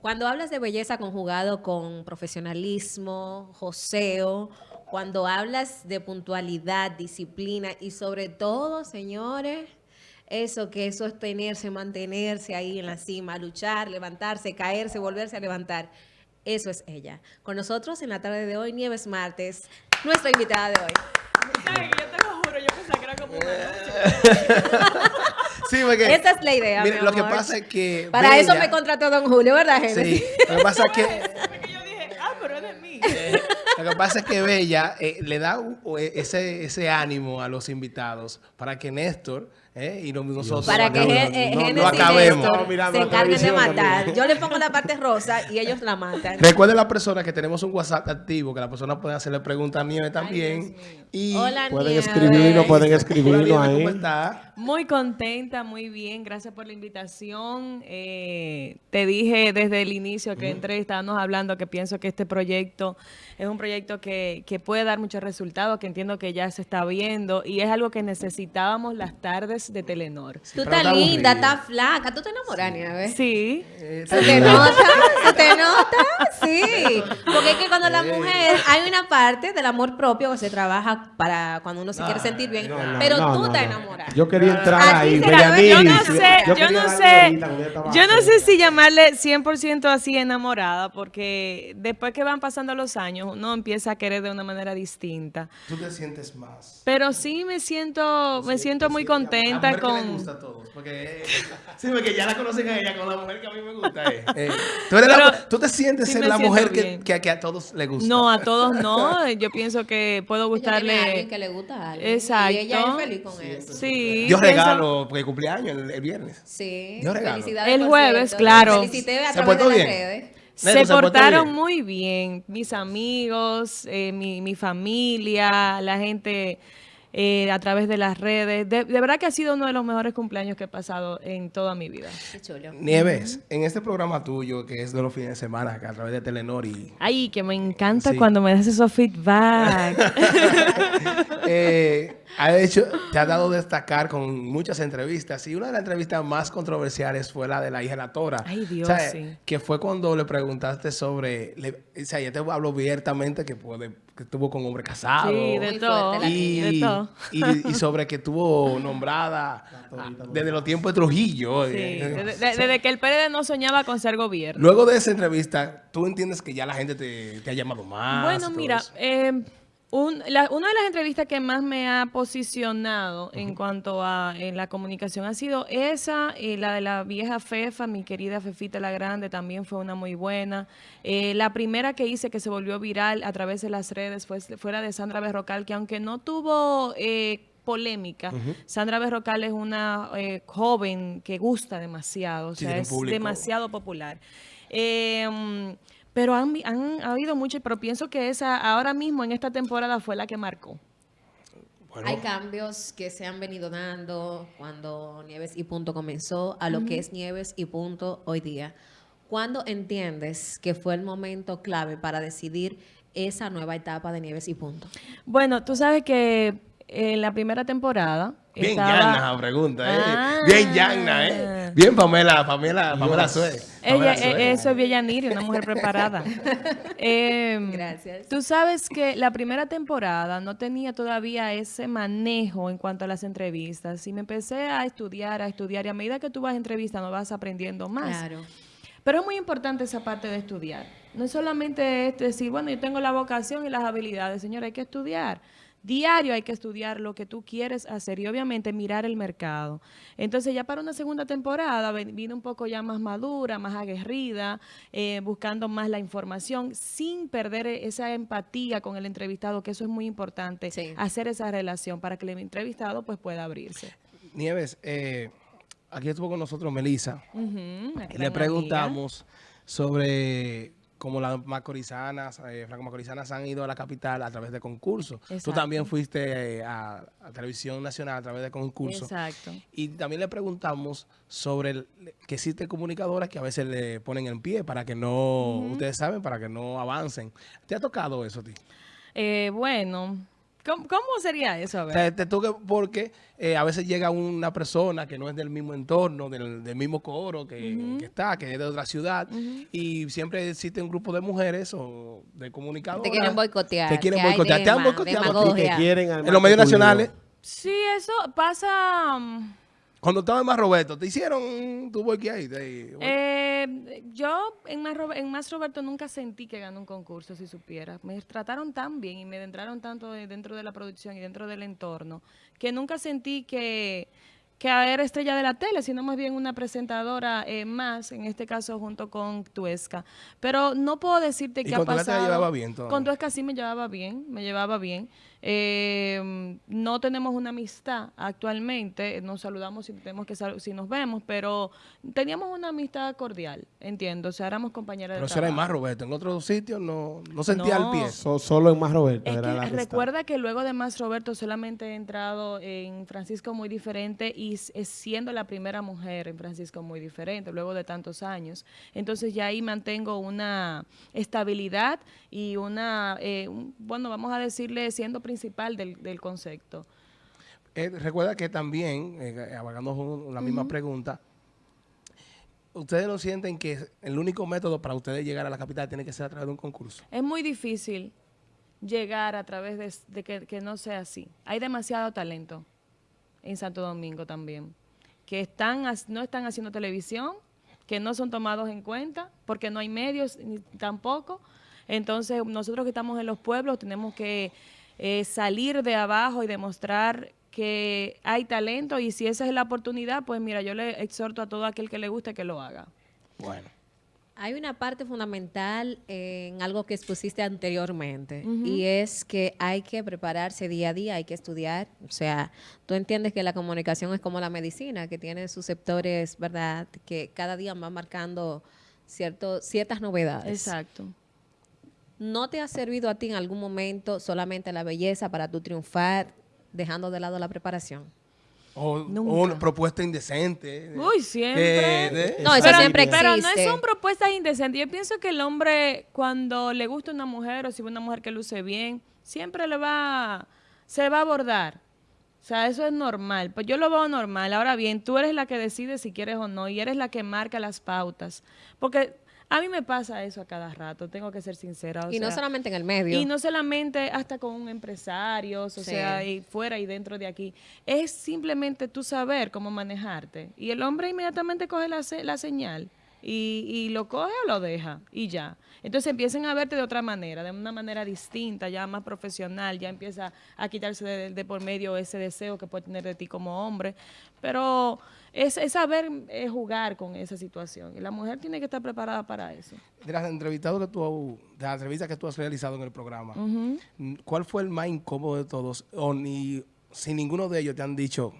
Cuando hablas de belleza conjugado con profesionalismo, joseo, cuando hablas de puntualidad, disciplina y sobre todo, señores, eso que es sostenerse, mantenerse ahí en la cima, luchar, levantarse, caerse, volverse a levantar. Eso es ella. Con nosotros en la tarde de hoy, Nieves Martes, nuestra invitada de hoy. Yo te lo juro, yo pensaba que era como una Sí, porque, Esa es la idea, mire, mi lo que pasa es que Para eso Bella- me contrató Don Julio, ¿verdad, gente? Sí, lo que pasa es que yo dije, ah, pero es de mí. Lo que pasa es que Bella eh, le da eh, ese, ese ánimo a los invitados para que Néstor eh, y no- nosotros Para que no, Gen- no, eh, no acabemos. No, mirando se la encarguen de matar. también. Yo le pongo la parte rosa y ellos la matan. Recuerden las personas que tenemos un WhatsApp activo, que las personas pueden hacerle preguntas a también. y Hola, Pueden Nieves. escribirnos, pueden escribirnos Nieves, ¿cómo ahí. está? Muy contenta, muy bien. Gracias por la invitación. Eh, te dije desde el inicio que entré, estábamos hablando que pienso que este proyecto es un proyecto que, que puede dar muchos resultados, que entiendo que ya se está viendo y es algo que necesitábamos las tardes de Telenor. Tú Pero estás está linda, estás flaca. ¿Tú te enamoras? Sí. Eh, ¿Se te nota? ¿Se te nota? Sí. Porque es que cuando la mujer, hay una parte del amor propio que se trabaja para cuando uno se quiere sentir bien, No, no, pero no, tú no. enamorada. Yo quería entrar ahí, yo no sé, yo, no sé, yo no sé si llamarle 100% así enamorada, porque después que van pasando los años, uno empieza a querer de una manera distinta. Tú te sientes más. Pero sí me siento, me siento muy La contenta mujer que le con... gusta a todos. Porque, eh, sí, porque ya la conocen a ella con la mujer que a mí me gusta. eh. Eh, tú, eres la- Pero tú te sientes sí ser la mujer que, bien. que, que a todos le gusta. No, a todos no. Yo pienso que puedo Ella tiene a alguien gustarle... que le gusta a alguien. Exacto. Y ella es feliz con eso. Sí. Yo pienso- regalo, porque cumpleaños el, el viernes. Sí. Yo regalo. Felicidades, El jueves, cierto. claro. Felicité a ¿Se través de portó las bien? redes. Neto, Se ¿se portó portaron bien? muy bien, mis amigos, eh, mi, mi familia, la gente eh, a través de las redes. De, de verdad que ha sido uno de los mejores cumpleaños que he pasado en toda mi vida. Qué chulo. Nieves, en este programa tuyo, que es de los fines de semana, a través de Telenor y... Ay, que me encanta Sí. cuando me das esos feedback. eh, ha hecho, te ha dado destacar con muchas entrevistas y una de las entrevistas más controversiales fue la de la hija de la Tora. Ay, Dios, O sea, sí. Que fue cuando le preguntaste sobre, le- o sea, ella te habló abiertamente que, puede, que estuvo con hombre casado. sí, de todo. y, De todo. y, y sobre que tuvo nombrada desde los tiempos de Trujillo. Sí, eh. desde, de- desde que el PLD no soñaba con ser gobierno. Luego de esa entrevista, ¿tú entiendes que ya la gente te, te ha llamado más? Bueno, mira, eh, un- la- una de las entrevistas que más me ha posicionado en cuanto a en la comunicación ha sido esa, eh, la de la vieja Fefa, mi querida Fefita la Grande, también fue una muy buena. Eh, la primera que hice que se volvió viral a través de las redes fue, fue la de Sandra Berrocal, que aunque no tuvo... eh, polémica. Sandra Berrocal es una eh, joven que gusta demasiado, o sea, es público. demasiado popular. Eh, mm, pero han, han ha habido muchas, pero pienso que esa ahora mismo en esta temporada fue la que marcó. Bueno, Hay cambios que se han venido dando cuando Nieves y Punto comenzó a lo que es Nieves y Punto hoy día. ¿Cuándo entiendes que fue el momento clave para decidir esa nueva etapa de Nieves y Punto? Bueno, tú sabes que en la primera temporada Bien estaba... llana la pregunta, ¿eh? Ah. Bien llana, ¿eh? Bien Pamela, Pamela, Pamela Sue. Ella, Pamela eh, Sue. eso es Villaniri, una mujer preparada. Em, Gracias. Tú sabes que la primera temporada no tenía todavía ese manejo en cuanto a las entrevistas. Y me empecé a estudiar, a estudiar. Y a medida que tú vas entrevistando, vas aprendiendo más. Claro. Pero es muy importante esa parte de estudiar. No es solamente es decir, bueno, yo tengo la vocación y las habilidades. Señora, hay que estudiar. Diario hay que estudiar lo que tú quieres hacer y obviamente mirar el mercado. Entonces ya para una segunda temporada vine un poco ya más madura, más aguerrida, eh, buscando más la información sin perder e- esa empatía con el entrevistado, que eso es muy importante, Sí. hacer esa relación para que el entrevistado pues pueda abrirse. Nieves, eh, aquí estuvo con nosotros Melissa. Y le amiga. preguntamos sobre cómo las macorizanas, eh, franco-macorizanas han ido a la capital a través de concursos. Tú también fuiste eh, a, a Televisión Nacional a través de concursos. Exacto. Y también le preguntamos sobre el- que existen comunicadoras que a veces le ponen en pie para que no, ustedes saben, para que no avancen. ¿Te ha tocado eso a ti? Eh, bueno, ¿Cómo, cómo sería eso? A O ver. sea, te toca porque eh, a veces llega una persona que no es del mismo entorno, del, del mismo coro que, que está, que es de otra ciudad, y siempre existe un grupo de mujeres o de comunicadoras. Te quieren boicotear. Te quieren boicotear. Te han boicoteado En los medios nacionales, Sí, eso pasa... mm, cuando estaba en Más Roberto, te hicieron tu boiqueadita ahí. Eh, yo en más, en más Roberto nunca sentí que gané un concurso, si supiera. Me trataron tan bien y me entraron tanto de- dentro de la producción y dentro del entorno que nunca sentí que, que era estrella de la tele, sino más bien una presentadora eh, más, en este caso junto con Tuesca. Pero no puedo decirte ¿Y qué ha te pasado. llevaba bien todavía? Con Tuesca sí me llevaba bien, me llevaba bien. Eh, no tenemos una amistad actualmente, nos saludamos si tenemos que sal- si nos vemos, pero teníamos una amistad cordial, entiendo, o sea, éramos compañeras Pero de eso era en Más trabajo. Roberto. En otros sitios no, no sentía No. el pie. So- solo en Más Roberto Es era que recuerda que luego de Más Roberto solamente he entrado en Francisco Muy Diferente y siendo la primera mujer en Francisco Muy Diferente, luego de tantos años. Entonces ya ahí mantengo una estabilidad y una, eh, un- bueno, vamos a decirle, siendo principal del, del concepto. Eh, recuerda que también, eh, con la misma pregunta, ustedes no sienten que el único método para ustedes llegar a la capital tiene que ser a través de un concurso. Es muy difícil llegar a través de, de que, que no sea así. Hay demasiado talento en Santo Domingo también, que están no están haciendo televisión, que no son tomados en cuenta, porque no hay medios ni tampoco. Entonces, nosotros que estamos en los pueblos tenemos que eh, salir de abajo y demostrar que hay talento y si esa es la oportunidad, pues mira, yo le exhorto a todo aquel que le guste que lo haga. Bueno. Hay una parte fundamental en algo que expusiste anteriormente y es que hay que prepararse día a día, hay que estudiar. O sea, tú entiendes que la comunicación es como la medicina, que tiene sus sectores, ¿verdad? Que cada día van marcando cierto, ciertas novedades. Exacto. ¿No te ha servido a ti en algún momento solamente la belleza para tu triunfar, dejando de lado la preparación? O, una propuesta indecente. de- Uy, siempre. de- de- No, eso pero, siempre pero no existe. son propuestas indecentes. Yo pienso que el hombre, cuando le gusta una mujer o si ve una mujer que luce bien, siempre le va, se va a abordar. O sea, eso es normal. Pues yo lo veo normal. Ahora bien, tú eres la que decide si quieres o no y eres la que marca las pautas. Porque a mí me pasa eso a cada rato, tengo que ser sincera. o y no solamente en el medio. y no solamente hasta con empresarios, o Sí. sea, y fuera y dentro de aquí. Es simplemente tú saber cómo manejarte. Y el hombre inmediatamente coge la, la señal y, y lo coge o lo deja y ya. Entonces empiezan a verte de otra manera, de una manera distinta, ya más profesional, ya empieza a quitarse de, de por medio ese deseo que puede tener de ti como hombre. Pero es, es saber eh, jugar con esa situación. Y la mujer tiene que estar preparada para eso. De las entrevistados que tú, de las entrevistas que tú has realizado en el programa, Ujú. ¿cuál fue el más incómodo de todos? O ni si ninguno de ellos te han dicho,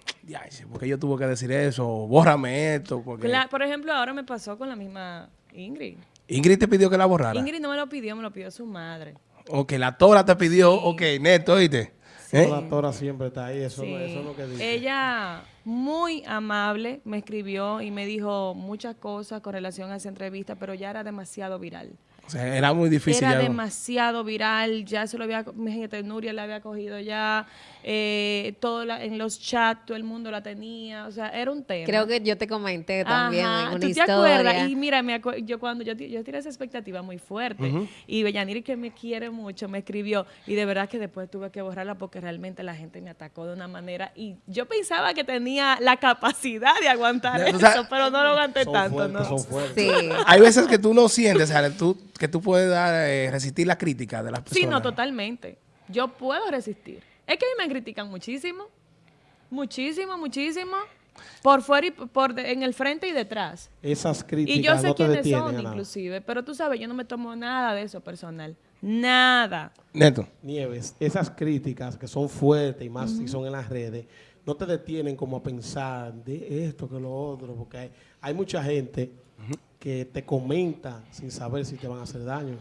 porque yo tuve que decir eso, o bórrame esto, porque por ejemplo, ahora me pasó con la misma Ingrid. Ingrid te pidió que la borrara. Ingrid no me lo pidió, me lo pidió su madre. O que la tora te pidió, ok, neto, oíste. ¿Eh? Siempre está ahí, eso, Sí. no- eso es lo que dice. Ella, muy amable, me escribió y me dijo muchas cosas con relación a esa entrevista, pero ya era demasiado viral. O sea, era muy difícil. Era ya, ¿no? demasiado viral, ya se lo había, imagínate, Nuria la había cogido ya, eh, todo la- en los chats todo el mundo la tenía, o sea, era un tema. Creo que yo te comenté también Ajá, en una ¿tú te historia. acuerdas? Y mira, me acu- yo cuando yo, yo tiré esa expectativa muy fuerte y Bellaniri que me quiere mucho me escribió y de verdad que después tuve que borrarla porque realmente la gente me atacó de una manera y yo pensaba que tenía la capacidad de aguantar Ya, eso, pero no lo aguanté son tanto, fuertes, ¿no? son fuertes. Sí. Hay veces que tú no sientes, o sea, tú, que tú puedes dar, eh, resistir la crítica de las personas. Sí, no, totalmente. Yo puedo resistir. Es que a mí me critican muchísimo, muchísimo, muchísimo, por fuera y por de- en el frente y detrás. Esas críticas Y yo sé no te quiénes detienen. son, nada. inclusive, pero tú sabes, yo no me tomo nada de eso personal. Nada. Neto. Nieves, esas críticas que son fuertes y más si son en las redes, no te detienen como a pensar de esto que lo otro, porque hay, hay mucha gente que te comenta sin saber si te van a hacer daño.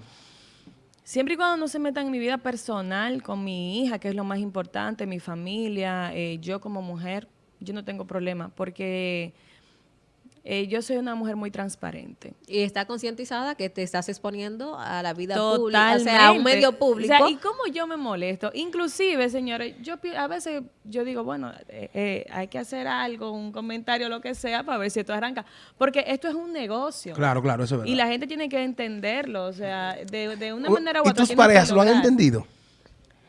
Siempre y cuando no se metan en mi vida personal, con mi hija, que es lo más importante, mi familia, eh, yo como mujer, yo no tengo problema, porque eh, yo soy una mujer muy transparente. Y está concientizada que te estás exponiendo a la vida Totalmente. pública, o sea, a un medio público. O sea, y cómo yo me molesto. Inclusive, señores, yo a veces yo digo, bueno, eh, eh, hay que hacer algo, un comentario, lo que sea, para ver si esto arranca. Porque esto es un negocio. Claro, claro, eso es verdad. Y la gente tiene que entenderlo. O sea, de, de una manera u ¿Y otra. tus tienen que parejas lo han entendido?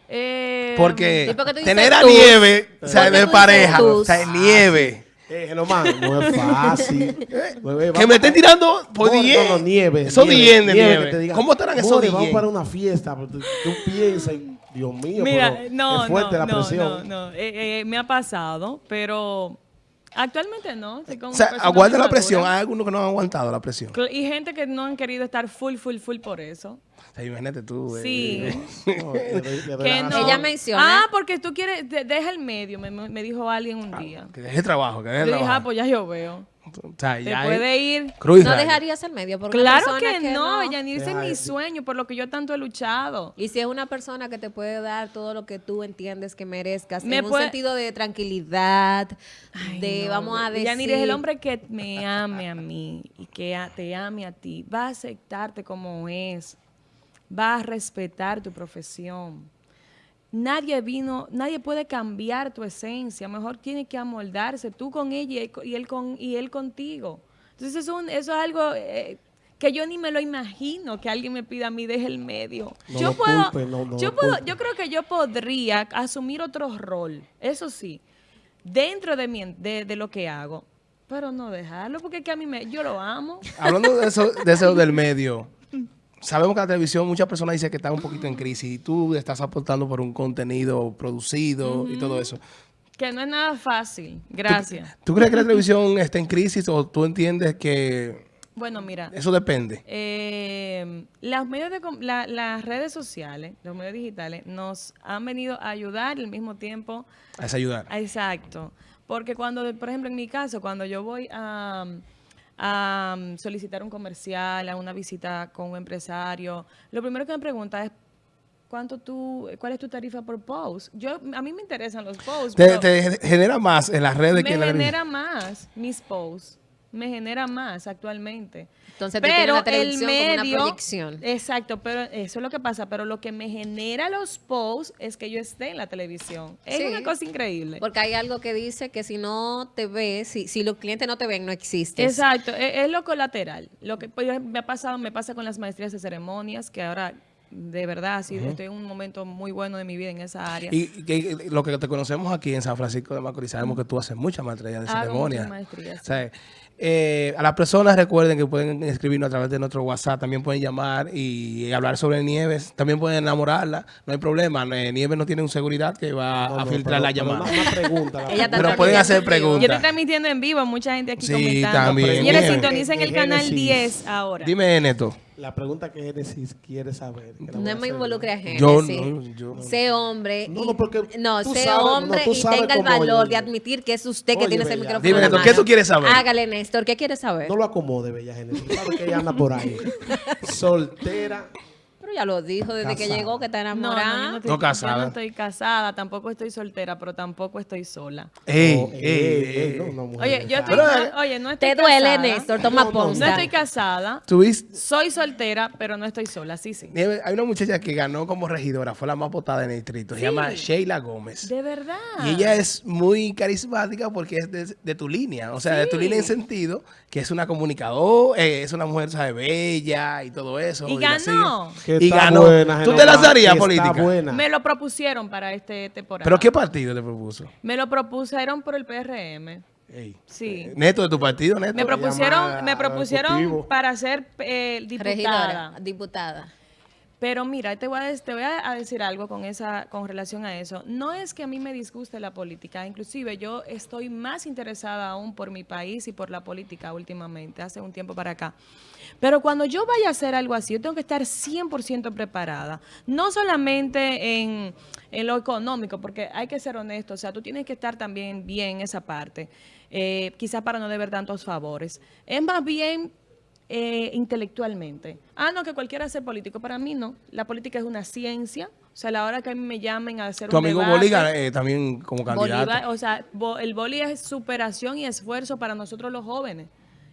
Eh, Porque ¿Y tener a tus? nieve, o sea, ¿Por qué de pareja, o tus? sea, nieve. Eh, Genomán, no es fácil. Bebé, Que vamos me estén tirando por More, 10. No, no, nieve. Eso nieve, 10 de nieve. que te diga, ¿Cómo estarán esos 10? Vamos para una fiesta. Tú, tú piensas, Dios mío, Mira, pero no, es fuerte no, la no, presión. no, no. Eh, eh, me ha pasado, pero actualmente no. O sea, aguanta la presión. Hay algunos que no han aguantado la presión. Y gente que no han querido estar full, full, full por eso. O sea, imagínate tú. eh, Sí. No, le le doy Que no. Ella menciona- Ah, porque tú quieres, de- deja el medio, me, me dijo alguien un día. Que deje trabajo, que deje Yo dije, trabajo. ah, pues ya yo veo. O sea, Te ya puede hay ir. cruz no dejarías el medio porque Claro que, no, no. Yanir, ese es mi sueño, por lo que yo tanto he luchado. Y si es una persona que te puede dar todo lo que tú entiendes que merezcas, Me en un puede- sentido de tranquilidad, Ay, de, no, vamos a decir... Yanir es el hombre que me ame a mí y que a- te ame a ti. Va a aceptarte como es. Va a respetar tu profesión. Nadie vino, nadie puede cambiar tu esencia. Mejor tiene que amoldarse tú con ella y él, con y él contigo. Entonces eso, es un- eso es algo eh, que yo ni me lo imagino que alguien me pida a mí deje el medio. No yo puedo, culpe, no, no yo puedo, culpe. yo creo que yo podría asumir otro rol. Eso sí, dentro de, mi, de, de lo que hago. Pero no dejarlo, porque es que a mí me, yo lo amo. Hablando de eso, de eso del medio, sabemos que la televisión, muchas personas dicen que está un poquito en crisis y tú estás aportando por un contenido producido y todo eso. Que no es nada fácil. Gracias. ¿Tú crees que la televisión está en crisis o tú entiendes que Bueno, mira. eso depende? eh, las, medios de, la- las redes sociales, los medios digitales, nos han venido a ayudar y al mismo tiempo A esa ayudar. Exacto. Porque cuando, por ejemplo, en mi caso, cuando yo voy a, a solicitar un comercial, a una visita con un empresario, lo primero que me pregunta es cuánto tú, cuál es tu tarifa por post. Yo, a mí me interesan los posts, Te, genera más en las redes que me en la genera más mis posts. Me genera más actualmente. Entonces pero la el televisión como una medio, proyección. Exacto, pero eso es lo que pasa. Pero lo que me genera los posts es que yo esté en la televisión. Es Sí. una cosa increíble. Porque hay algo que dice que si no te ves, si, si los clientes no te ven, no existes. Exacto, e- es, lo colateral. Lo que pues, me ha pasado, me pasa con las maestrías de ceremonias, que ahora de verdad sí, estoy en un momento muy bueno de mi vida en esa área. Y, que lo que te conocemos aquí en San Francisco de Macorís, sabemos que tú haces muchas maestrías de Hago ceremonia. muchas maestrías, O sea, eh, a las personas recuerden que pueden escribirnos a través de nuestro WhatsApp, también pueden llamar y hablar sobre Nieves, también pueden enamorarla, no hay problema. Eh, Nieves no tiene un seguridad que va No, a no, filtrar pero- la pero llamada. Una, una pregunta. la Ella está Pero pueden hacer vivo. Yo preguntas. estoy transmitiendo en vivo, mucha gente aquí Sí, comentando. también. Señores, sintonicen el canal Génesis. 10 ahora. Dime, Neto. La pregunta que Génesis quiere saber. No me involucre a gente. Yo sí. no, yo- Sé hombre. No, no, porque no, tú sé sabes- no, hombre tú y sabes tenga el valor oye. de admitir que es usted que Oye, tiene ese micrófono. Dime, Néstor, ¿qué tú quieres saber? Hágale, Néstor, ¿qué quieres saber? No lo acomode, Bella Génesis. Tú sabes que ella anda por ahí. Soltera. Pero ya lo dijo desde que Casada. llegó, que está No, no, enamorada. yo no estoy, No yo casada. no estoy casada, tampoco estoy soltera, pero tampoco estoy sola. Ey, Oh, ey, ey, ey. ey, no, una mujer Oye, yo estoy, Pero, no- oye, no estoy Te duele, casada. Néstor, toma No, no, ponza. No estoy casada, ¿Tuviste? soy soltera, pero no estoy sola, sí, sí. Hay una muchacha que ganó como regidora, fue la más votada en el distrito, se Sí. llama Sheila Gómez. De verdad. Y ella es muy carismática porque es de, de tu línea, o sea, de tu línea en sentido que es una comunicadora, eh, es una mujer, sabe, bella y todo eso. Y la ganó. sigue. Que Y está ganó. buena, ¿Tú te lanzarías política? Buena. Me lo propusieron para este temporada. ¿Pero qué partido te propuso? Me lo propusieron por el PRM. Ey. Sí. Neto de tu partido, Neto. Me propusieron, me propusieron para ser eh, diputada. Regidora, diputada. Pero mira, te voy, a, decir algo con esa, con relación a eso. No es que a mí me disguste la política, inclusive yo estoy más interesada aún por mi país y por la política últimamente, hace un tiempo para acá. Pero cuando yo vaya a hacer algo así, yo tengo que estar 100% preparada. No solamente en, en lo económico, porque hay que ser honesto, o sea, tú tienes que estar también bien en esa parte, eh, quizás para no deber tantos favores. Es más bien eh, intelectualmente. Ah, no, que cualquiera sea político. Para mí no. La política es una ciencia. O sea, a la hora que a mí me llamen a hacer Tu un amigo debate, Bolívar eh, también como candidato. Bolívar, o sea, bo- el boli es superación y esfuerzo para nosotros los jóvenes.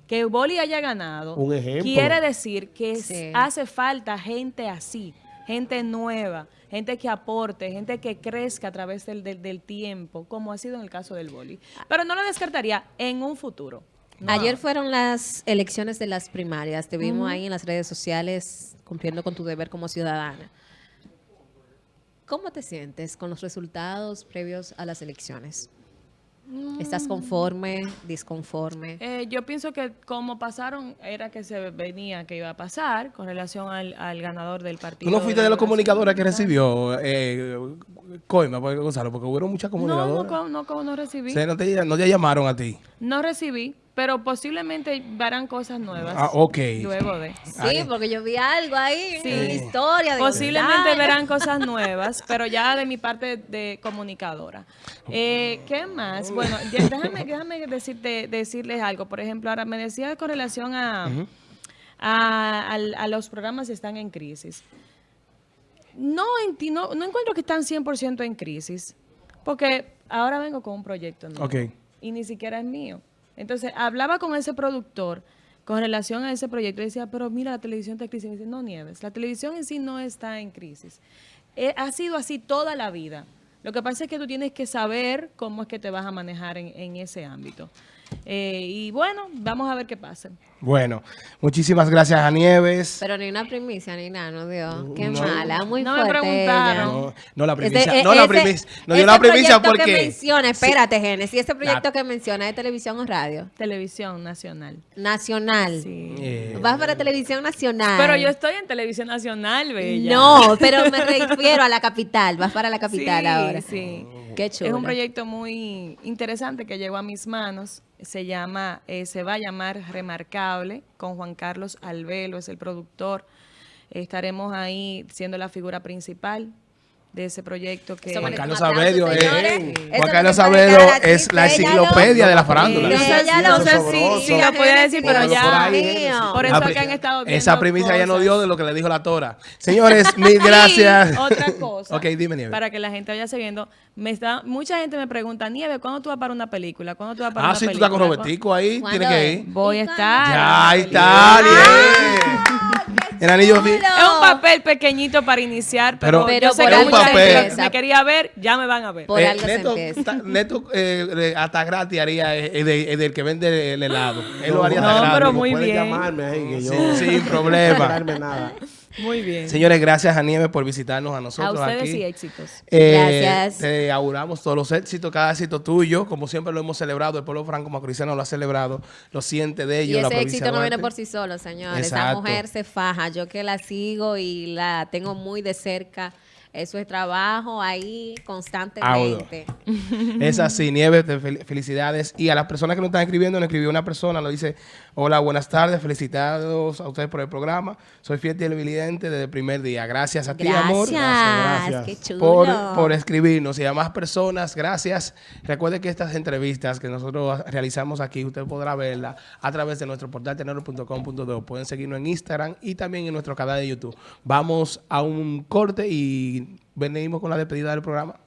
que Boli haya ganado, Un ejemplo. quiere decir que Sí. hace falta gente así, gente nueva, gente que aporte, gente que crezca a través del, del- del tiempo, como ha sido en el caso del Boli. Pero no lo descartaría en un futuro. No Ayer fueron las elecciones de las primarias. Te vimos ahí en las redes sociales cumpliendo con tu deber como ciudadana. ¿Cómo te sientes con los resultados previos a las elecciones? ¿Estás conforme, disconforme? Eh, yo pienso que como pasaron, era que se venía que iba a pasar con relación al, al ganador del partido. ¿Tú no fuiste de los Liberación comunicadores que recibió eh, Coima, Gonzalo? Porque hubo muchas No, comunicadoras. no, no, co- no recibí. O sea, no, te, no te llamaron a ti. No recibí, pero posiblemente verán cosas nuevas. Ah, ok. Luego de. Sí, porque yo vi algo ahí Sí. historia. de Posiblemente verán cosas nuevas, pero ya de mi parte de comunicadora. Eh, ¿Qué más? Bueno, ya- déjame, déjame decirte, decirles algo. Por ejemplo, ahora me decía con relación a, a, los programas que están en crisis. No, enti- no, no encuentro que están 100% en crisis, porque ahora vengo con un proyecto nuevo Ok. y ni siquiera es mío. Entonces, hablaba con ese productor con relación a ese proyecto y decía, pero mira, la televisión está en crisis. Y me dice, no, Nieves, la televisión en sí no está en crisis. Eh, ha sido así toda la vida. Lo que pasa es que tú tienes que saber cómo es que te vas a manejar en, en ese ámbito. Eh, y bueno, vamos a ver qué pasa. Bueno, muchísimas gracias a Nieves. Pero ni una primicia ni nada, no dio. Qué No. mala, muy No me fuerte. preguntaron. ella. No, no la primicia. e- no la ese- primicia. No dio la primicia proyecto porque. que menciona, espérate, Génesis, ese proyecto La- que menciona de televisión o radio Televisión nacional. nacional. Sí. Eh, Vas para televisión nacional. Pero yo estoy en televisión nacional, bella. No, pero me refiero a la capital. Vas para la capital Sí, ahora. sí. Qué chulo. Es un proyecto muy interesante que llegó a mis manos. Se llama, eh, se va a llamar Con Juan Carlos Albelo, es el productor. Estaremos ahí siendo la figura principal de ese proyecto que Juan Carlos Saavedro es- señores. Juan Carlos es la enciclopedia de la farándula. No sé, si- lo- no sé si, sabroso. si lo podía decir, pero ya. por eso pri- que han estado viendo Esa primicia ya no dio de lo que le dijo la Tora. Señores, mil gracias. otra cosa. ok, dime, Nieves. Para que la gente vaya siguiendo. Me está, mucha gente me pregunta, Nieve, ¿cuándo tú vas para una película? ¿Cuándo tú vas para Ah, una sí, tú película? estás con Robertico ahí. ¿Cuándo Tienes que ir. Voy a ¿Y estar. Ya, ahí está. El anillo. Es un papel pequeñito para iniciar, pero, Pero- yo sé que mucha gente me quería ver, ya me van a ver. Por Eh, algo Neto, ta- Neto eh, hasta gratis haría eh, eh, eh, del que vende el helado. Él lo haría No, hasta gratis. pero muy bien. llamarme ahí que yo... Sí, sin problema. No nada. Muy bien. Señores, gracias a Nieves por visitarnos a a nosotros ustedes aquí. y éxitos. Eh, Gracias. Te auguramos todos los éxitos, cada éxito tuyo, como siempre lo hemos celebrado, el pueblo franco macorizano lo ha celebrado, lo siente de Y ellos, la ese éxito no viene por sí solo, señores. Esa Exacto. mujer se faja. Yo que la sigo y la tengo muy de cerca. Eso es trabajo ahí constantemente. Es así, Nieves, felicidades. Y a las personas que nos están escribiendo, nos escribió una persona, nos dice, hola, buenas tardes, felicitados a ustedes por el programa. Soy fiel televidente desde el primer día. Gracias a ti, amor. Gracias. gracias. Qué chulo. por, por escribirnos y a más personas, gracias. Recuerde que estas entrevistas que nosotros realizamos aquí, usted podrá verlas a través de nuestro portal tenero.com.do. Pueden seguirnos en Instagram y también en nuestro canal de YouTube. Vamos a un corte y venimos con la despedida del programa.